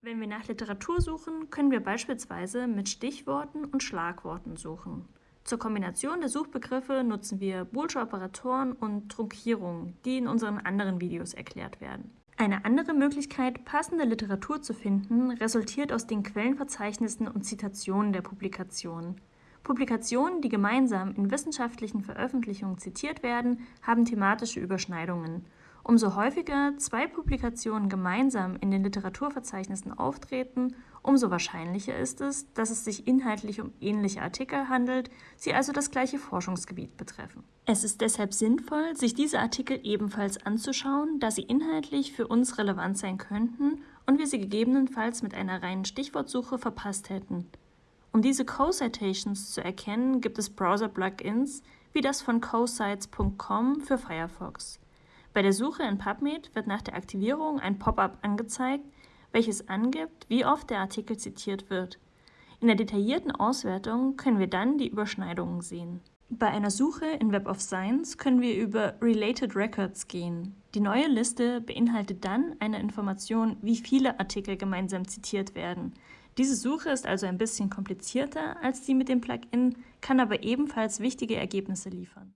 Wenn wir nach Literatur suchen, können wir beispielsweise mit Stichworten und Schlagworten suchen. Zur Kombination der Suchbegriffe nutzen wir boolsche Operatoren und Trunkierungen, die in unseren anderen Videos erklärt werden. Eine andere Möglichkeit, passende Literatur zu finden, resultiert aus den Quellenverzeichnissen und Zitationen der Publikationen. Publikationen, die gemeinsam in wissenschaftlichen Veröffentlichungen zitiert werden, haben thematische Überschneidungen Umso häufiger zwei Publikationen gemeinsam in den Literaturverzeichnissen auftreten, umso wahrscheinlicher ist es, dass es sich inhaltlich um ähnliche Artikel handelt, sie also das gleiche Forschungsgebiet betreffen. Es ist deshalb sinnvoll, sich diese Artikel ebenfalls anzuschauen, da sie inhaltlich für uns relevant sein könnten und wir sie gegebenenfalls mit einer reinen Stichwortsuche verpasst hätten. Um diese Co-Citations zu erkennen, gibt es Browser-Plugins wie das von cosites.com für Firefox. Bei der Suche in PubMed wird nach der Aktivierung ein Pop-up angezeigt, welches angibt, wie oft der Artikel zitiert wird. In der detaillierten Auswertung können wir dann die Überschneidungen sehen. Bei einer Suche in Web of Science können wir über Related Records gehen. Die neue Liste beinhaltet dann eine Information, wie viele Artikel gemeinsam zitiert werden. Diese Suche ist also ein bisschen komplizierter als die mit dem Plugin, kann aber ebenfalls wichtige Ergebnisse liefern.